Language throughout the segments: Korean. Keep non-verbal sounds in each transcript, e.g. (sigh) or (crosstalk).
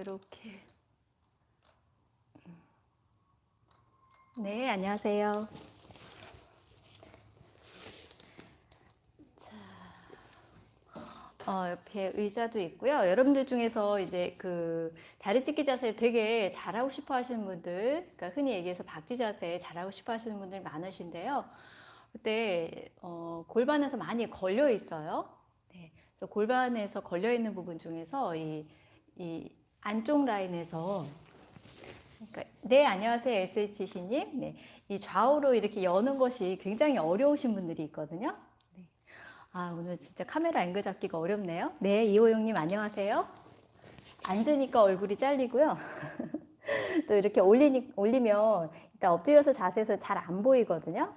이렇게. 네, 안녕하세요. 어, 옆에 의자도 있고요. 여러분들 중에서 이제 그 다리 찢기 자세 되게 잘하고 싶어 하시는 분들, 그러니까 흔히 얘기해서 박쥐 자세 잘하고 싶어 하시는 분들 많으신데요. 그때 어, 골반에서 많이 걸려 있어요. 네, 그래서 골반에서 걸려 있는 부분 중에서 이, 이 안쪽 라인에서 그러니까, 네 안녕하세요 SHC님. 네, 이 좌우로 이렇게 여는 것이 굉장히 어려우신 분들이 있거든요. 아, 오늘 진짜 카메라 앵글 잡기가 어렵네요. 네, 이호영님 안녕하세요. 앉으니까 얼굴이 잘리고요. (laughs) 또 이렇게 올리니, 올리면 일단 엎드려서 자세에서 잘 안 보이거든요.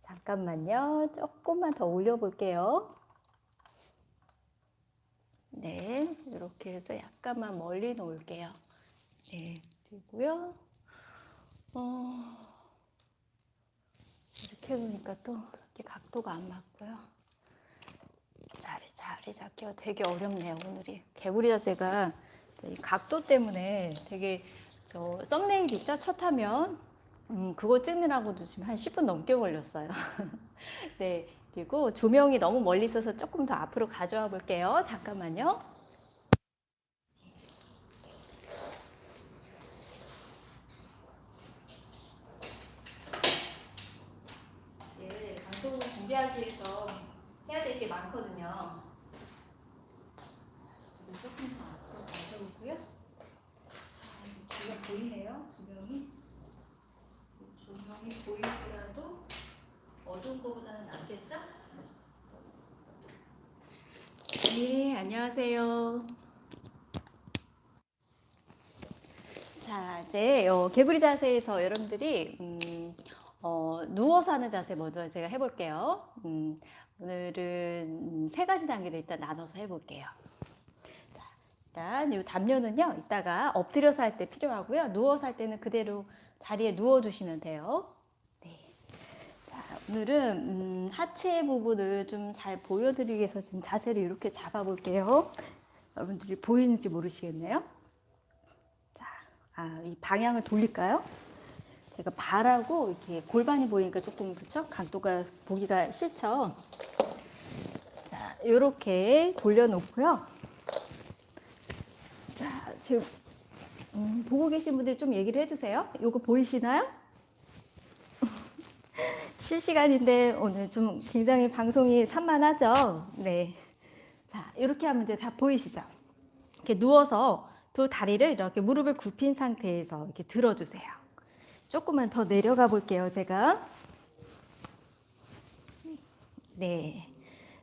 잠깐만요. 조금만 더 올려볼게요. 네, 이렇게 해서 약간만 멀리 놓을게요. 네, 그리고요. 어, 이렇게 해보니까 또 이렇게 각도가 안 맞고요. 자리, 자리 잡기가 되게 어렵네요, 오늘이. 개구리 자세가 각도 때문에 되게 저 썸네일 있죠? 첫 화면. 음, 그거 찍느라고도 지금 한 10분 넘게 걸렸어요. (laughs) 네. 그리고 조명이 너무 멀리 있어서 조금 더 앞으로 가져와 볼게요. 잠깐만요. 네, 방송을 준비하기 위해서 해야 될 게 많거든요. 조금 더 앞으로 가져오고요. 아, 조명 보이네요, 조명이. 조명이 보이더라도 어두운 것보다는 낫겠죠? 네, 안녕하세요. 자, 이제 어, 개구리 자세에서 여러분들이 음, 어, 누워서 하는 자세 먼저 제가 해볼게요. 음, 오늘은 세 가지 단계를 일단 나눠서 해볼게요. 자, 일단 이 담요는요, 이따가 엎드려서 할 때 필요하고요. 누워서 할 때는 그대로 자리에 누워주시면 돼요. 오늘은 음, 하체 부분을 좀 잘 보여드리기 위해서 지금 자세를 이렇게 잡아볼게요. 여러분들이 보이는지 모르시겠네요. 자, 아, 이 방향을 돌릴까요? 제가 발하고 이렇게 골반이 보이니까 조금 그쵸? 각도가 보기가 싫죠? 자, 이렇게 돌려놓고요. 자, 지금 음, 보고 계신 분들 좀 얘기를 해주세요. 이거 보이시나요? 실시간인데 오늘 좀 굉장히 방송이 산만하죠? 네. 자, 이렇게 하면 이제 다 보이시죠? 이렇게 누워서 두 다리를 이렇게 무릎을 굽힌 상태에서 이렇게 들어주세요. 조금만 더 내려가 볼게요, 제가. 네.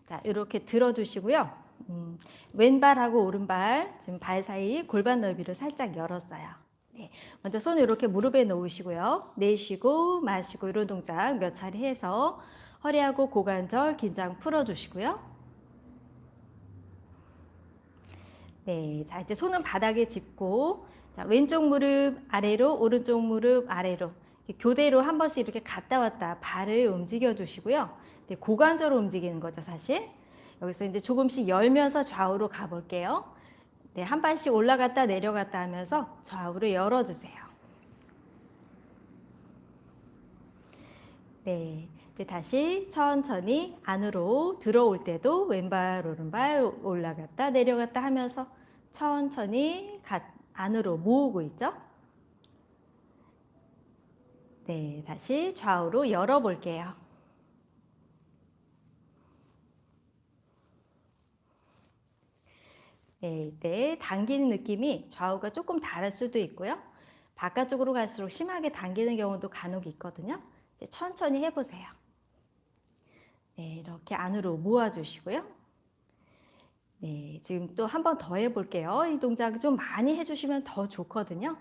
자, 이렇게 들어주시고요. 음, 왼발하고 오른발, 지금 발 사이 골반 넓이를 살짝 열었어요. 네. 먼저 손을 이렇게 무릎에 놓으시고요. 내쉬고 마시고 이런 동작 몇 차례 해서 허리하고 고관절 긴장 풀어주시고요. 네, 자 이제 손은 바닥에 짚고 자, 왼쪽 무릎 아래로, 오른쪽 무릎 아래로 교대로 한 번씩 이렇게 갔다 왔다 발을 움직여 주시고요. 네, 고관절로 움직이는 거죠, 사실. 여기서 이제 조금씩 열면서 좌우로 가볼게요. 네, 한 발씩 올라갔다 내려갔다 하면서 좌우로 열어주세요. 네, 이제 다시 천천히 안으로 들어올 때도 왼발 오른발 올라갔다 내려갔다 하면서 천천히 갔 안으로 모으고 있죠? 네, 다시 좌우로 열어볼게요. 네, 이때 당기는 느낌이 좌우가 조금 다를 수도 있고요. 바깥쪽으로 갈수록 심하게 당기는 경우도 간혹 있거든요. 천천히 해보세요. 네, 이렇게 안으로 모아주시고요. 네, 지금 또 한 번 더 해볼게요. 이 동작 좀 많이 해주시면 더 좋거든요.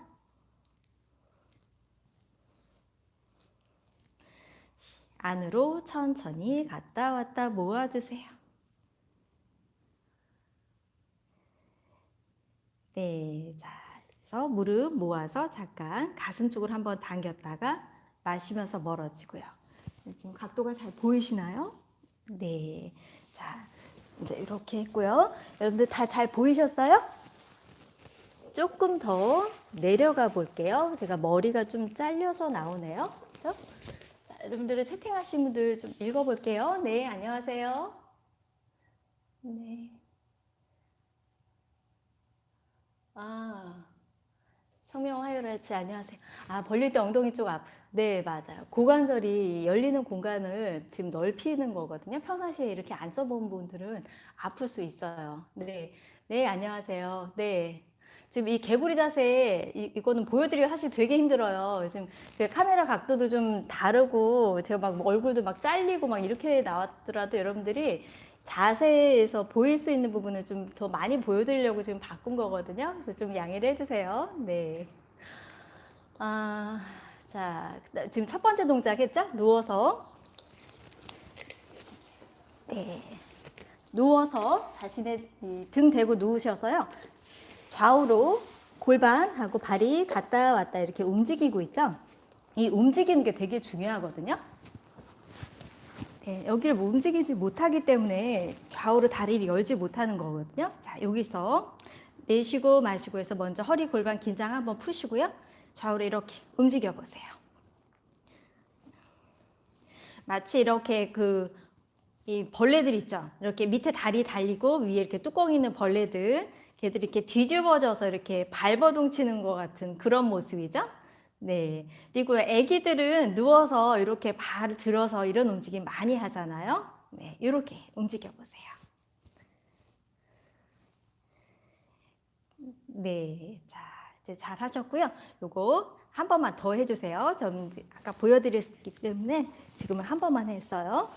안으로 천천히 갔다 왔다 모아주세요. 네, 자, 그래서 무릎 모아서 잠깐 가슴 쪽으로 한번 당겼다가 마시면서 멀어지고요. 지금 각도가 잘 보이시나요? 네, 자, 이제 이렇게 했고요. 여러분들 다 잘 보이셨어요? 조금 더 내려가 볼게요. 제가 머리가 좀 잘려서 나오네요. 그렇죠? 자, 여러분들은 채팅하신 분들 좀 읽어볼게요. 네, 안녕하세요. 네. 아, 청명 화요일치 안녕하세요. 아, 벌릴 때 엉덩이 쪽 앞. 네, 맞아요. 고관절이 열리는 공간을 지금 넓히는 거거든요. 평상시에 이렇게 안 써본 분들은 아플 수 있어요. 네, 네, 안녕하세요. 네. 지금 이 개구리 자세 이, 이거는 보여드리기 사실 되게 힘들어요. 지금 그 카메라 각도도 좀 다르고 제가 막 얼굴도 막 잘리고 막 이렇게 나왔더라도 여러분들이 자세에서 보일 수 있는 부분을 좀 더 많이 보여드리려고 지금 바꾼 거거든요. 그래서 좀 양해를 해주세요. 네. 아, 자, 지금 첫 번째 동작 했죠? 누워서. 네. 누워서 자신의 등 대고 누우셔서요. 좌우로 골반하고 발이 갔다 왔다 이렇게 움직이고 있죠? 이 움직이는 게 되게 중요하거든요. 네, 여기를 뭐 움직이지 못하기 때문에 좌우로 다리를 열지 못하는 거거든요. 자, 여기서 내쉬고 마시고 해서 먼저 허리 골반 긴장 한번 푸시고요. 좌우로 이렇게 움직여 보세요. 마치 이렇게 그 이 벌레들 있죠. 이렇게 밑에 다리 달리고 위에 이렇게 뚜껑 있는 벌레들 걔들이 이렇게 뒤집어져서 이렇게 발버둥 치는 것 같은 그런 모습이죠. 네. 그리고 아기들은 누워서 이렇게 발을 들어서 이런 움직임 많이 하잖아요. 네. 이렇게 움직여 보세요. 네. 자, 이제 잘 하셨고요. 요거 한 번만 더 해주세요. 전 아까 보여드렸기 때문에 지금은 한 번만 했어요.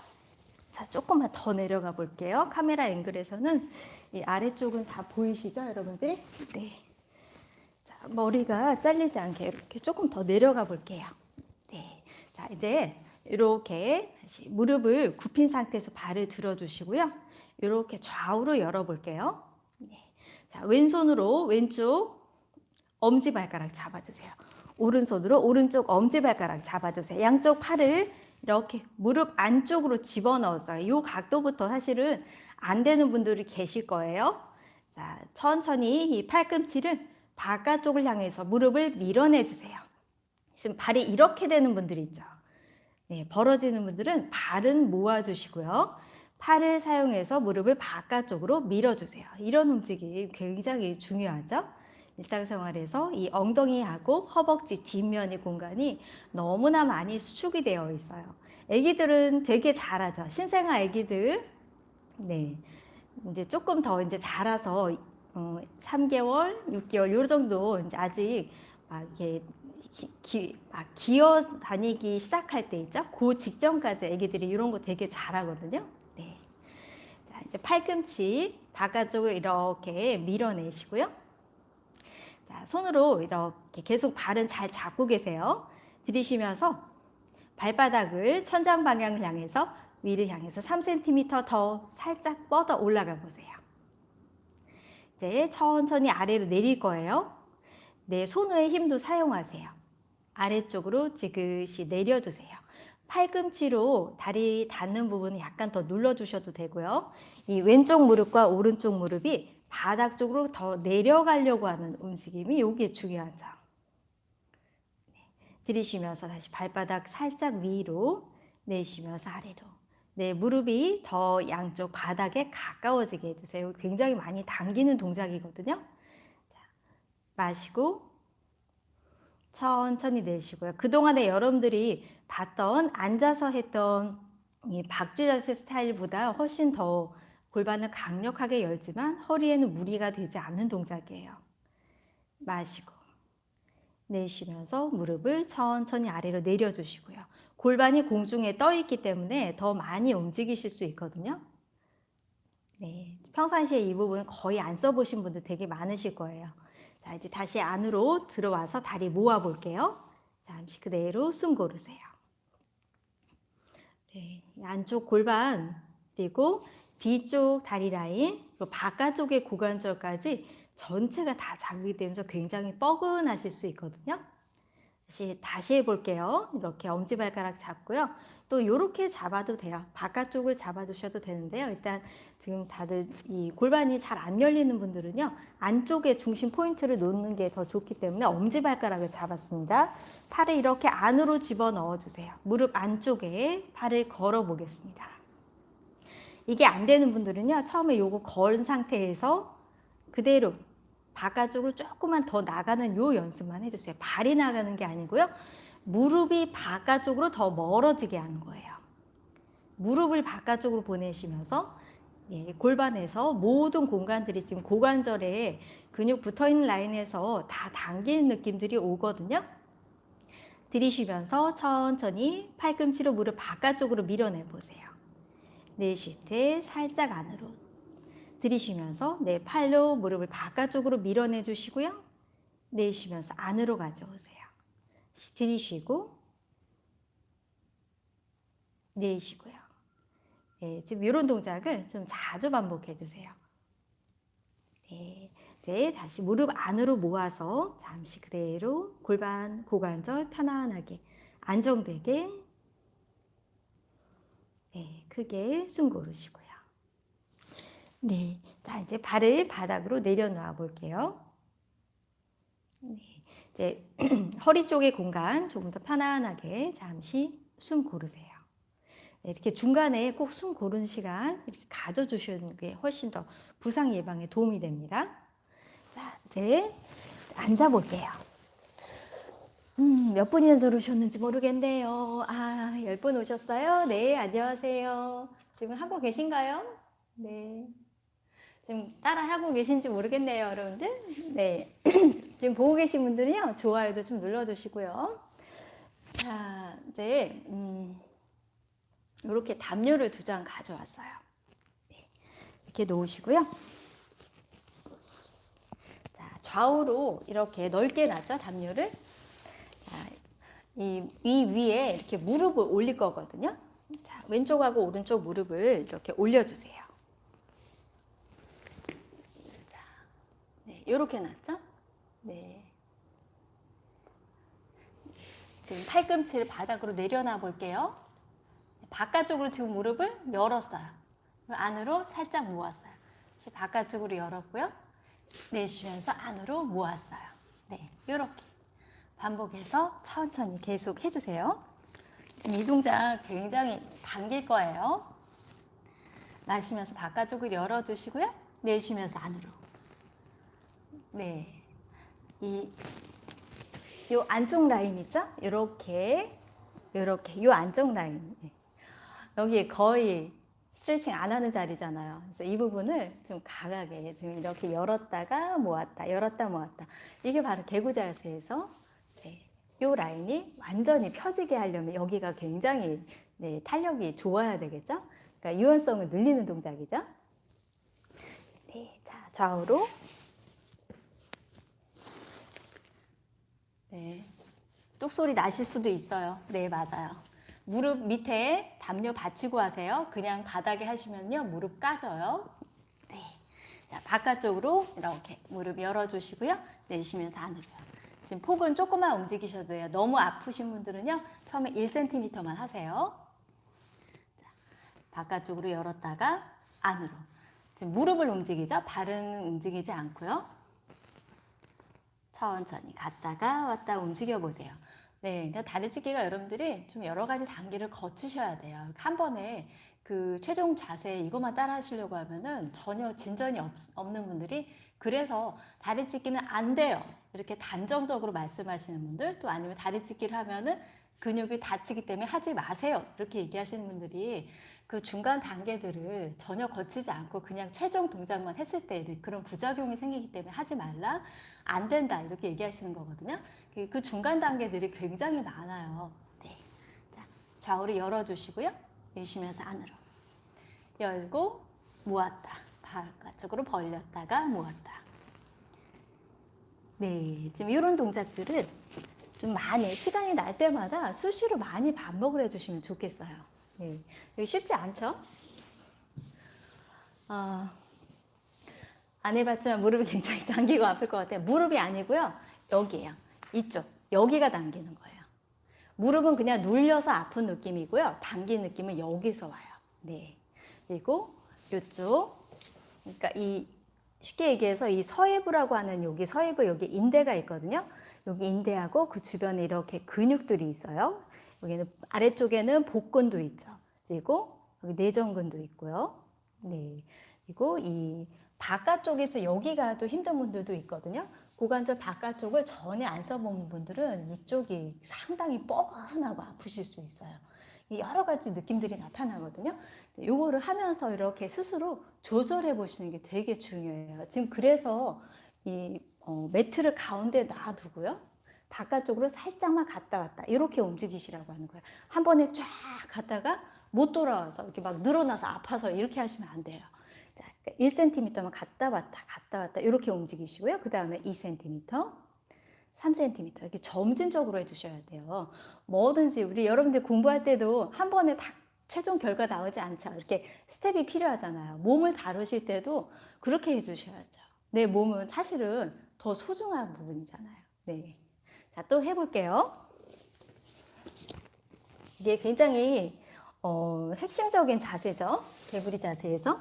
자, 조금만 더 내려가 볼게요. 카메라 앵글에서는 이 아래쪽은 다 보이시죠, 여러분들이? 네. 자, 머리가 잘리지 않게 이렇게 조금 더 내려가 볼게요. 네. 자, 이제 이렇게 무릎을 굽힌 상태에서 발을 들어주시고요. 이렇게 좌우로 열어볼게요. 네. 자, 왼손으로 왼쪽 엄지발가락 잡아주세요. 오른손으로 오른쪽 엄지발가락 잡아주세요. 양쪽 팔을 이렇게 무릎 안쪽으로 집어넣었어요. 이 각도부터 사실은 안 되는 분들이 계실 거예요. 자, 천천히 이 팔꿈치를 바깥쪽을 향해서 무릎을 밀어내 주세요. 지금 발이 이렇게 되는 분들 있죠. 네, 벌어지는 분들은 발은 모아주시고요. 팔을 사용해서 무릎을 바깥쪽으로 밀어주세요. 이런 움직임 굉장히 중요하죠. 일상생활에서 이 엉덩이하고 허벅지 뒷면의 공간이 너무나 많이 수축이 되어 있어요. 아기들은 되게 잘하죠. 신생아 아기들. 네. 이제 조금 더 이제 자라서 어, 3개월, 6개월 요 정도 이제 아직 막 이렇게 기, 막 기어 다니기 시작할 때 있죠. 그 직전까지 아기들이 이런 거 되게 잘하거든요. 네. 자, 이제 팔꿈치 바깥쪽을 이렇게 밀어내시고요. 자, 손으로 이렇게 계속 발은 잘 잡고 계세요. 들이쉬면서 발바닥을 천장 방향을 향해서 위를 향해서 3cm 더 살짝 뻗어 올라가 보세요. 이제 천천히 아래로 내릴 거예요. 내 손의 힘도 사용하세요. 아래쪽으로 지그시 내려주세요. 팔꿈치로 다리 닿는 부분을 약간 더 눌러주셔도 되고요. 이 왼쪽 무릎과 오른쪽 무릎이 바닥 쪽으로 더 내려가려고 하는 움직임이 여기에 중요하죠. 네. 들이쉬면서 다시 발바닥 살짝 위로 내쉬면서 아래로 네, 무릎이 더 양쪽 바닥에 가까워지게 해주세요. 굉장히 많이 당기는 동작이거든요. 자, 마시고 천천히 내쉬고요. 그동안에 여러분들이 봤던 앉아서 했던 이 박쥐 자세 스타일보다 훨씬 더 골반을 강력하게 열지만 허리에는 무리가 되지 않는 동작이에요. 마시고 내쉬면서 무릎을 천천히 아래로 내려주시고요. 골반이 공중에 떠 있기 때문에 더 많이 움직이실 수 있거든요. 네, 평상시에 이 부분 거의 안 써보신 분들 되게 많으실 거예요. 자, 이제 다시 안으로 들어와서 다리 모아 볼게요. 잠시 그대로 숨 고르세요. 네, 안쪽 골반 그리고 뒤쪽 다리 라인, 바깥쪽의 고관절까지 전체가 다 자극이 되면서 굉장히 뻐근하실 수 있거든요. 다시, 다시 해볼게요. 이렇게 엄지발가락 잡고요. 또 이렇게 잡아도 돼요. 바깥쪽을 잡아주셔도 되는데요. 일단 지금 다들 이 골반이 잘 안 열리는 분들은요. 안쪽에 중심 포인트를 놓는 게 더 좋기 때문에 엄지발가락을 잡았습니다. 팔을 이렇게 안으로 집어넣어 주세요. 무릎 안쪽에 팔을 걸어 보겠습니다. 이게 안 되는 분들은요. 처음에 요거 건 상태에서 그대로 바깥쪽으로 조금만 더 나가는 요 연습만 해주세요. 발이 나가는 게 아니고요. 무릎이 바깥쪽으로 더 멀어지게 하는 거예요. 무릎을 바깥쪽으로 보내시면서 예, 골반에서 모든 공간들이 지금 고관절에 근육 붙어있는 라인에서 다 당기는 느낌들이 오거든요. 들이쉬면서 천천히 팔꿈치로 무릎 바깥쪽으로 밀어내 보세요. 내쉴 때 살짝 안으로 들이쉬면서 내 팔로 무릎을 바깥쪽으로 밀어내 주시고요. 내쉬면서 안으로 가져오세요. 들이쉬고 내쉬고요. 네, 지금 이런 동작을 좀 자주 반복해 주세요. 네, 이제 다시 무릎 안으로 모아서 잠시 그대로 골반, 고관절 편안하게 안정되게 네, 크게 숨 고르시고요. 네, 자 이제 발을 바닥으로 내려놓아 볼게요. 네, 이제 (clears throat) 허리 쪽의 공간 조금 더 편안하게 잠시 숨 고르세요. 네, 이렇게 중간에 꼭 숨 고른 시간 이렇게 가져주시는 게 훨씬 더 부상 예방에 도움이 됩니다. 자, 이제 앉아 볼게요. 음, 몇 분이나 들으셨는지 모르겠네요. 아, 열 분 오셨어요? 네, 안녕하세요. 지금 하고 계신가요? 네. 지금 따라 하고 계신지 모르겠네요, 여러분들. 네. (clears throat) 지금 보고 계신 분들은요, 좋아요도 좀 눌러주시고요. 자, 이제, 음, 이렇게 담요를 두 장 가져왔어요. 네. 이렇게 놓으시고요. 자, 좌우로 이렇게 넓게 놨죠, 담요를. 자, 이, 이 위에 이렇게 무릎을 올릴 거거든요. 자, 왼쪽하고 오른쪽 무릎을 이렇게 올려주세요. 네, 이렇게 놨죠? 네. 지금 팔꿈치를 바닥으로 내려놔 볼게요. 바깥쪽으로 지금 무릎을 열었어요. 안으로 살짝 모았어요. 다시 바깥쪽으로 열었고요. 내쉬면서 안으로 모았어요. 네, 이렇게 반복해서 천천히 계속 해주세요. 지금 이 동작 굉장히 당길 거예요. 마시면서 바깥쪽을 열어주시고요. 내쉬면서 안으로. 네. 이, 요 안쪽 라인 있죠? 요렇게, 요렇게, 요 안쪽 라인. 네. 여기 거의 스트레칭 안 하는 자리잖아요. 그래서 이 부분을 좀 강하게 지금 이렇게 열었다가 모았다, 열었다 모았다. 이게 바로 개구 자세에서 네, 요 라인이 완전히 펴지게 하려면 여기가 굉장히 네, 탄력이 좋아야 되겠죠? 그러니까 유연성을 늘리는 동작이죠. 네, 자 좌우로 네. 뚝소리 나실 수도 있어요. 네, 맞아요. 무릎 밑에 담요 받치고 하세요. 그냥 바닥에 하시면요. 무릎 까져요. 네. 자, 바깥쪽으로 이렇게 무릎 열어주시고요. 내쉬면서 안으로요. 지금 폭은 조금만 움직이셔도 돼요. 너무 아프신 분들은요. 처음에 1cm만 하세요. 자, 바깥쪽으로 열었다가 안으로. 지금 무릎을 움직이죠. 발은 움직이지 않고요. 천천히 갔다가 왔다 움직여 보세요. 네, 그러니까 다리찢기가 여러분들이 좀 여러 가지 단계를 거치셔야 돼요. 한 번에 그 최종 자세 이것만 따라 하시려고 하면은 전혀 진전이 없, 없는 분들이 그래서 다리 찢기는 안 돼요. 이렇게 단정적으로 말씀하시는 분들 또 아니면 다리 찢기를 하면은 근육이 다치기 때문에 하지 마세요. 이렇게 얘기하시는 분들이 그 중간 단계들을 전혀 거치지 않고 그냥 최종 동작만 했을 때 그런 부작용이 생기기 때문에 하지 말라. 안 된다. 이렇게 얘기하시는 거거든요. 그, 그 중간 단계들이 굉장히 많아요. 네. 자, 좌우로 열어주시고요. 내쉬면서 안으로. 열고 모았다. 바깥쪽으로 벌렸다가 모았다. 네, 지금 이런 동작들은 좀 많이 시간이 날 때마다 수시로 많이 반복을 해주시면 좋겠어요. 네, 쉽지 않죠? 어, 안 해봤지만 무릎이 굉장히 (laughs) 당기고 아플 것 같아요. 무릎이 아니고요. 여기에요. 이쪽. 여기가 당기는 거예요. 무릎은 그냥 눌려서 아픈 느낌이고요. 당긴 느낌은 여기서 와요. 네. 그리고 이쪽. 그러니까 이 쉽게 얘기해서 이 서해부라고 하는 여기 서해부 여기 인대가 있거든요. 여기 인대하고 그 주변에 이렇게 근육들이 있어요. 여기는 아래쪽에는 복근도 있죠. 그리고 여기 내전근도 있고요. 네. 그리고 이 바깥쪽에서 여기가 또 힘든 분들도 있거든요. 고관절 바깥쪽을 전혀 안 써본 분들은 이쪽이 상당히 뻐근하고 아프실 수 있어요. 여러 가지 느낌들이 나타나거든요. 요거를 하면서 이렇게 스스로 조절해 보시는 게 되게 중요해요. 지금 그래서 이 어, 매트를 가운데 놔두고요. 바깥쪽으로 살짝만 갔다 왔다 이렇게 움직이시라고 하는 거예요. 한 번에 쫙 갔다가 못 돌아와서 이렇게 막 늘어나서 아파서 이렇게 하시면 안 돼요. 자, 1cm만 그러니까 갔다 왔다 갔다 왔다 이렇게 움직이시고요. 그 다음에 2cm, 3cm 이렇게 점진적으로 해주셔야 돼요. 뭐든지 우리 여러분들 공부할 때도 한 번에 딱 최종 결과 나오지 않죠. 이렇게 스텝이 필요하잖아요. 몸을 다루실 때도 그렇게 해주셔야죠. 내 몸은 사실은 더 소중한 부분이잖아요. 네. 자, 또 해볼게요. 이게 굉장히 어, 핵심적인 자세죠. 개구리 자세에서.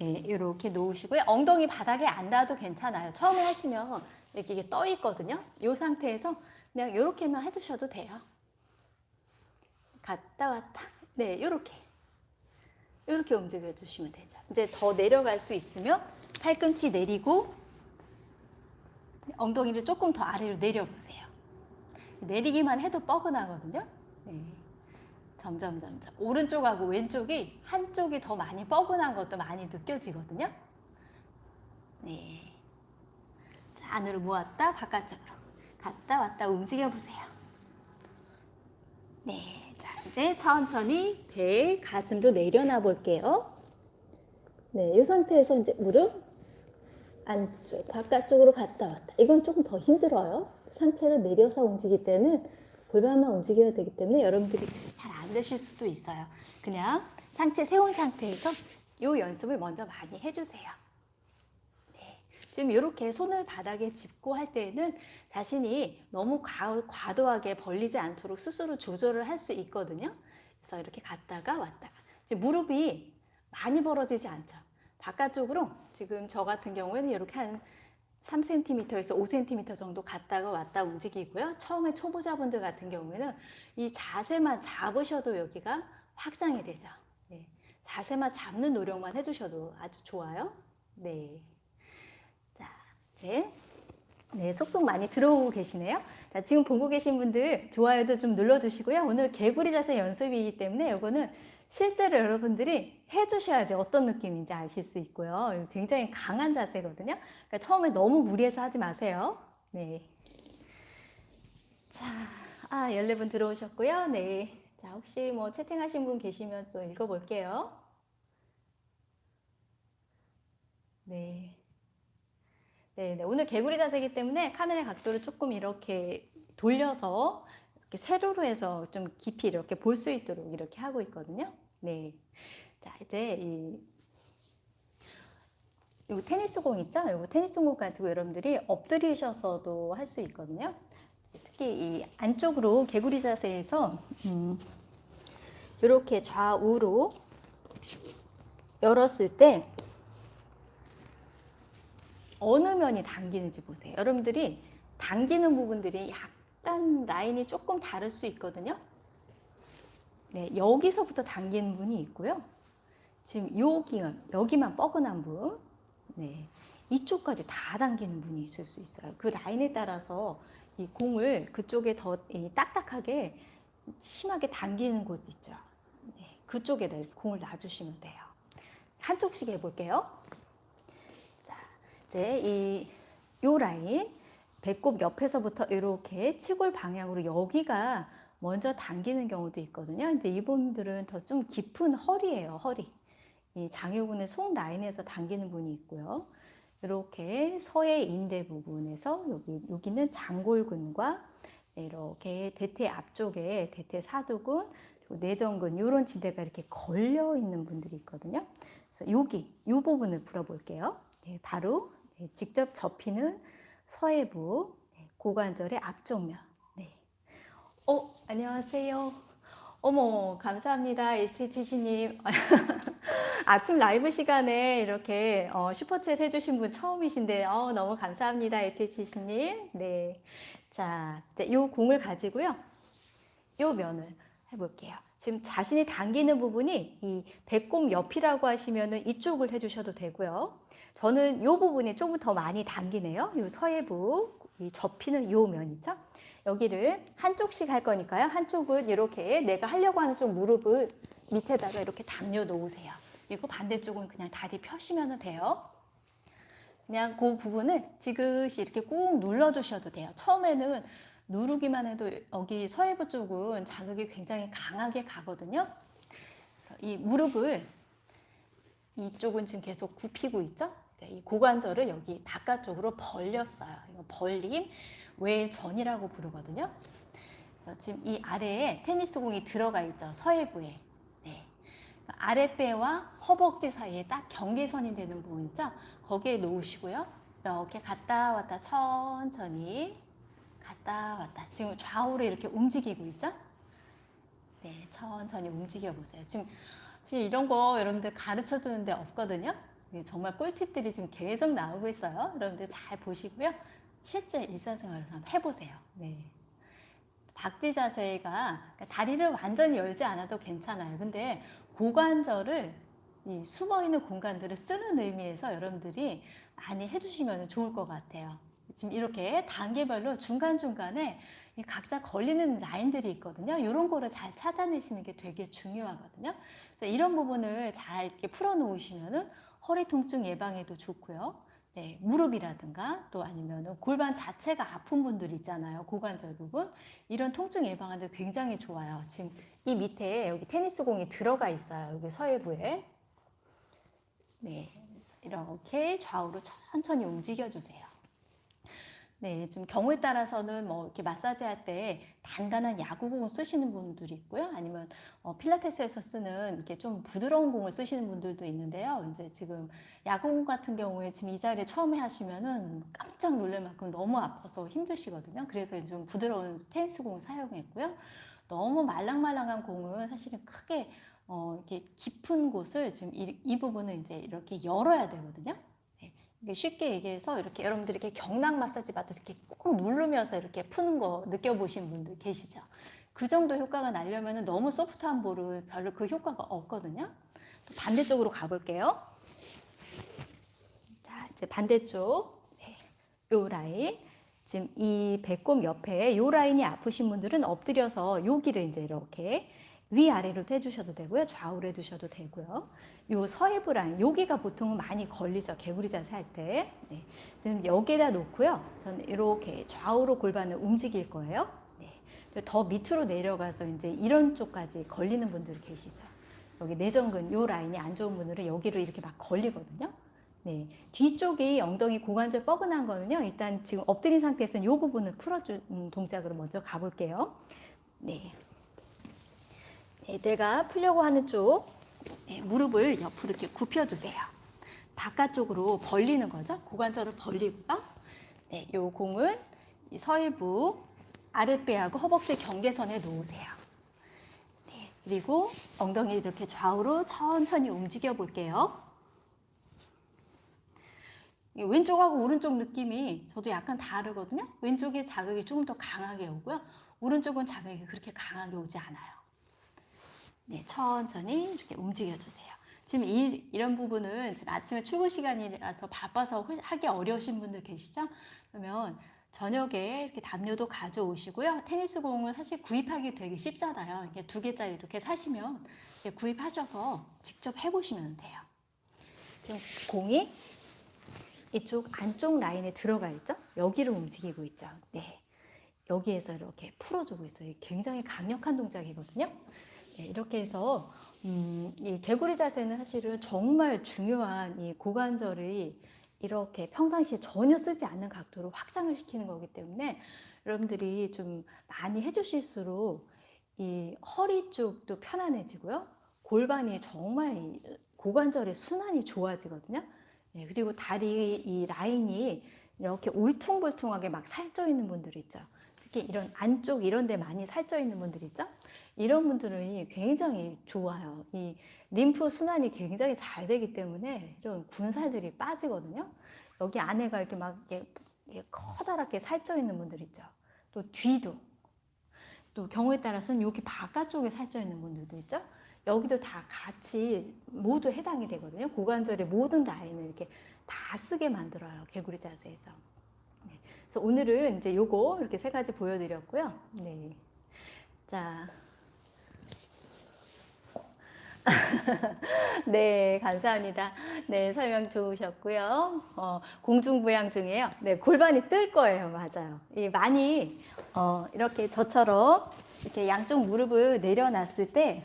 네, 이렇게 놓으시고요. 엉덩이 바닥에 안 닿아도 괜찮아요. 처음에 하시면 이렇게 이게 떠 있거든요. 이 상태에서 그냥 이렇게만 해두셔도 돼요. 갔다 왔다. 네, 이렇게. 이렇게 움직여 주시면 되죠. 이제 더 내려갈 수 있으면 팔꿈치 내리고 엉덩이를 조금 더 아래로 내려보세요. 내리기만 해도 뻐근하거든요. 네. 점점 점점 오른쪽하고 왼쪽이 한쪽이 더 많이 뻐근한 것도 많이 느껴지거든요. 네. 자, 안으로 모았다 바깥쪽으로 갔다 왔다 움직여 보세요. 네. 자, 이제 천천히 배, 가슴도 내려놔 볼게요. 네, 이 상태에서 이제 무릎 안쪽, 바깥쪽으로 갔다 왔다. 이건 조금 더 힘들어요. 상체를 내려서 움직일 때는 골반만 움직여야 되기 때문에 여러분들이 잘 안 되실 수도 있어요. 그냥 상체 세운 상태에서 이 연습을 먼저 많이 해주세요. 네. 지금 이렇게 손을 바닥에 짚고 할 때에는 자신이 너무 과, 도하게 벌리지 않도록 스스로 조절을 할 수 있거든요. 그래서 이렇게 갔다가 왔다가. 지금 무릎이 많이 벌어지지 않죠. 바깥쪽으로 지금 저 같은 경우에는 이렇게 한 3cm에서 5cm 정도 갔다가 왔다 움직이고요. 처음에 초보자분들 같은 경우에는 이 자세만 잡으셔도 여기가 확장이 되죠. 네. 자세만 잡는 노력만 해주셔도 아주 좋아요. 네. 자, 이제 네, 속속 많이 들어오고 계시네요. 자, 지금 보고 계신 분들 좋아요도 좀 눌러주시고요. 오늘 개구리 자세 연습이기 때문에 이거는 실제로 여러분들이 해주셔야지 어떤 느낌인지 아실 수 있고요. 굉장히 강한 자세거든요. 그러니까 처음에 너무 무리해서 하지 마세요. 네. 자, 아, 14분 들어오셨고요. 네. 자, 혹시 뭐 채팅하신 분 계시면 좀 읽어볼게요. 네. 네, 네. 오늘 개구리 자세이기 때문에 카메라 각도를 조금 이렇게 돌려서 이렇게 세로로 해서 좀 깊이 이렇게 볼 수 있도록 이렇게 하고 있거든요. 네. 자, 이제 이요 테니스 공 있죠? 요거 테니스 공 가지고 여러분들이 엎드리셔서도 할 수 있거든요. 특히 이 안쪽으로 개구리 자세에서 음, 이렇게 좌우로 열었을 때 어느 면이 당기는지 보세요. 여러분들이 당기는 부분들이 약 약간 라인이 조금 다를 수 있거든요. 네, 여기서부터 당기는 분이 있고요. 지금 여기만, 여기만 뻐근한 분, 네, 이쪽까지 다 당기는 분이 있을 수 있어요. 그 라인에 따라서 이 공을 그쪽에 더 딱딱하게 심하게 당기는 곳 있죠. 네, 그쪽에다 공을 놔주시면 돼요. 한쪽씩 해볼게요. 자, 이제 이, 요 라인, 배꼽 옆에서부터 이렇게 치골 방향으로 여기가 먼저 당기는 경우도 있거든요. 이제 이분들은 더 좀 깊은 허리예요, 허리. 이 장요근의 속 라인에서 당기는 분이 있고요. 이렇게 서해 인대 부분에서 여기 여기는 장골근과 이렇게 대퇴 앞쪽에 대퇴 사두근 내전근 이런 지대가 이렇게 걸려 있는 분들이 있거든요. 그래서 여기 이 부분을 풀어볼게요. 네, 바로 네, 직접 접히는 서해부 고관절의 앞쪽 면. 네. 어, 안녕하세요. 어머, 감사합니다. SHC님. (laughs) 아침 라이브 시간에 이렇게 어, 슈퍼챗 해주신 분 처음이신데, 어, 너무 감사합니다. SHC님. 네. 자, 이제 요 공을 가지고요. 요 면을 해볼게요. 지금 자신이 당기는 부분이 이 배꼽 옆이라고 하시면은 이쪽을 해주셔도 되고요. 저는 요 부분이 조금 더 많이 당기네요. 요 서해부, 이 접히는 요 면 있죠? 여기를 한쪽씩 할 거니까요. 한쪽은 이렇게 내가 하려고 하는 쪽 무릎을 밑에다가 이렇게 당겨 놓으세요. 그리고 반대쪽은 그냥 다리 펴시면 돼요. 그냥 그 부분을 지그시 이렇게 꾹 눌러주셔도 돼요. 처음에는 누르기만 해도 여기 서해부 쪽은 자극이 굉장히 강하게 가거든요. 그래서 이 무릎을 이쪽은 지금 계속 굽히고 있죠. 네, 이 고관절을 여기 바깥쪽으로 벌렸어요. 이거 벌림 외전이라고 부르거든요. 그래서 지금 이 아래에 테니스 공이 들어가 있죠. 서해부에. 네. 아랫배와 허벅지 사이에 딱 경계선이 되는 부분 있죠. 거기에 놓으시고요. 이렇게 갔다 왔다 천천히 갔다 왔다. 지금 좌우로 이렇게 움직이고 있죠? 네, 천천히 움직여 보세요. 지금 이런 거 여러분들 가르쳐 주는데 없거든요. 네, 정말 꿀팁들이 지금 계속 나오고 있어요. 여러분들 잘 보시고요. 실제 일상생활에서 한번 해보세요. 네. 박지 자세가 그러니까 다리를 완전히 열지 않아도 괜찮아요. 근데 고관절을 이 숨어 있는 공간들을 쓰는 의미에서 여러분들이 많이 해주시면 좋을 것 같아요. 지금 이렇게 단계별로 중간중간에 각자 걸리는 라인들이 있거든요. 이런 거를 잘 찾아내시는 게 되게 중요하거든요. 그래서 이런 부분을 잘 이렇게 풀어 놓으시면은 허리 통증 예방에도 좋고요. 네, 무릎이라든가 또 아니면 골반 자체가 아픈 분들 있잖아요. 고관절 부분. 이런 통증 예방하는데 굉장히 좋아요. 지금 이 밑에 여기 테니스 공이 들어가 있어요. 여기 서해부에. 네, 이렇게 좌우로 천천히 움직여 주세요. 네, 좀 경우에 따라서는 뭐 이렇게 마사지 할 때 단단한 야구 공을 쓰시는 분들이 있고요. 아니면 어, 필라테스에서 쓰는 이렇게 좀 부드러운 공을 쓰시는 분들도 있는데요. 이제 지금 야구 공 같은 경우에 지금 이 자리에 처음에 하시면은 깜짝 놀랄 만큼 너무 아파서 힘드시거든요. 그래서 좀 부드러운 테니스 공을 사용했고요. 너무 말랑말랑한 공은 사실은 크게 어, 이렇게 깊은 곳을 지금 이, 이 부분은 이제 이렇게 열어야 되거든요. 쉽게 얘기해서 이렇게 여러분들이 이렇게 경락 마사지 때 이렇게 꾹 누르면서 이렇게 푸는 거 느껴보신 분들 계시죠? 그 정도 효과가 나려면 너무 소프트한 볼은 별로 그 효과가 없거든요. 또 반대쪽으로 가볼게요. 자, 이제 반대쪽. 네. 요 라인. 지금 이 배꼽 옆에 요 라인이 아프신 분들은 엎드려서 여기를 이제 이렇게 위아래로 해주셔도 되고요. 좌우로 해주셔도 되고요. 요 서해부 라인, 여기가 보통은 많이 걸리죠. 개구리 자세 할 때. 네. 지금 여기에다 놓고요. 저는 이렇게 좌우로 골반을 움직일 거예요. 네. 더 밑으로 내려가서 이제 이런 쪽까지 걸리는 분들 계시죠. 여기 내전근 요 라인이 안 좋은 분들은 여기로 이렇게 막 걸리거든요. 네. 뒤쪽이 엉덩이 고관절 뻐근한 거는요. 일단 지금 엎드린 상태에서는 요 부분을 풀어주는 동작으로 먼저 가볼게요. 네. 네, 내가 풀려고 하는 쪽 네, 무릎을 옆으로 이렇게 굽혀주세요. 바깥쪽으로 벌리는 거죠. 고관절을 벌리고요. 네, 요 공은 서해부 아랫배하고 허벅지 경계선에 놓으세요. 네, 그리고 엉덩이 이렇게 좌우로 천천히 움직여 볼게요. 왼쪽하고 오른쪽 느낌이 저도 약간 다르거든요. 왼쪽에 자극이 조금 더 강하게 오고요. 오른쪽은 자극이 그렇게 강하게 오지 않아요. 네, 천천히 이렇게 움직여 주세요. 지금 이, 이런 부분은 지금 아침에 출근 시간이라서 바빠서 하기 어려우신 분들 계시죠? 그러면 저녁에 이렇게 담요도 가져오시고요. 테니스 공은 사실 구입하기 되게 쉽잖아요. 이렇게 두 개짜리 이렇게 사시면 이렇게 구입하셔서 직접 해보시면 돼요. 지금 공이 이쪽 안쪽 라인에 들어가 있죠? 여기를 움직이고 있죠. 네. 여기에서 이렇게 풀어주고 있어요. 굉장히 강력한 동작이거든요. 네, 이렇게 해서 음, 이 개구리 자세는 사실은 정말 중요한 이 고관절이 이렇게 평상시에 전혀 쓰지 않는 각도로 확장을 시키는 거기 때문에 여러분들이 좀 많이 해주실수록 이 허리 쪽도 편안해지고요. 골반이 정말 고관절의 순환이 좋아지거든요. 네, 그리고 다리 이 라인이 이렇게 울퉁불퉁하게 막 살쪄 있는 분들 있죠. 특히 이런 안쪽 이런 데 많이 살쪄 있는 분들 있죠. 이런 분들은 굉장히 좋아요. 이 림프 순환이 굉장히 잘 되기 때문에 이런 군살들이 빠지거든요. 여기 안에가 이렇게 막 이렇게, 커다랗게 살쪄 있는 분들 있죠. 또 뒤도 또 경우에 따라서는 여기 바깥쪽에 살쪄 있는 분들도 있죠. 여기도 다 같이 모두 해당이 되거든요. 고관절의 모든 라인을 이렇게 다 쓰게 만들어요. 개구리 자세에서. 네. 그래서 오늘은 이제 요거 이렇게 세 가지 보여드렸고요. 네. 자. (laughs) 네, 감사합니다. 네, 설명 좋으셨고요. 어, 공중부양 중에요. 네, 골반이 뜰 거예요. 맞아요. 이 많이 어, 이렇게 저처럼 이렇게 양쪽 무릎을 내려놨을 때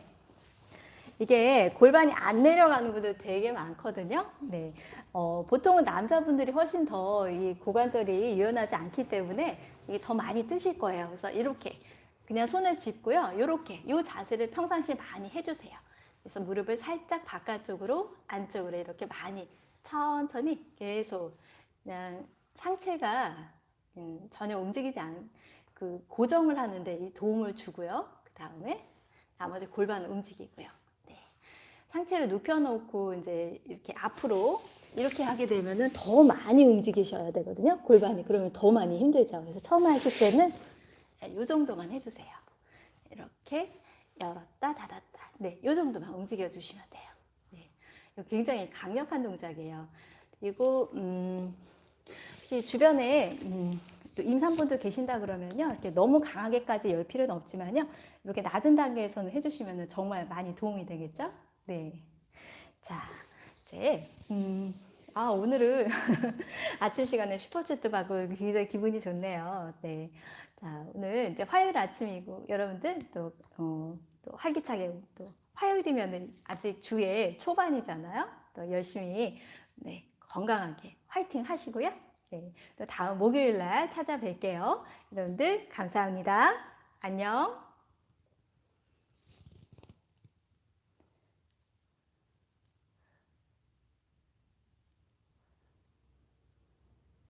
이게 골반이 안 내려가는 분들 되게 많거든요. 네. 어, 보통은 남자분들이 훨씬 더 이 고관절이 유연하지 않기 때문에 이게 더 많이 뜨실 거예요. 그래서 이렇게 그냥 손을 짚고요. 이렇게 이 자세를 평상시에 많이 해주세요. 그래서 무릎을 살짝 바깥쪽으로 안쪽으로 이렇게 많이 천천히 계속 그냥 상체가 음, 전혀 움직이지 않은 그 고정을 하는데 이 도움을 주고요. 그 다음에 나머지 골반을 움직이고요. 네. 상체를 눕혀놓고 이제 이렇게 앞으로 이렇게 하게 되면은 더 많이 움직이셔야 되거든요. 골반이 그러면 더 많이 힘들죠. 그래서 처음 하실 때는 이 정도만 해주세요. 이렇게 열었다 닫았다. 네, 이 정도만 움직여 주시면 돼요. 네, 굉장히 강력한 동작이에요. 그리고 음, 혹시 주변에 음, 또 임산분들 계신다 그러면요, 이렇게 너무 강하게까지 열 필요는 없지만요, 이렇게 낮은 단계에서는 해주시면 정말 많이 도움이 되겠죠? 네. 자, 이제 음, 아 오늘은 (laughs) 아침 시간에 슈퍼챗도 받고 굉장히 기분이 좋네요. 네. 자, 오늘 이제 화요일 아침이고 여러분들 또, 어, 또 활기차게 또 화요일이면 아직 주의 초반이잖아요. 또 열심히 네, 건강하게 화이팅 하시고요. 네, 또 다음 목요일 날 찾아뵐게요. 여러분들 감사합니다. 안녕.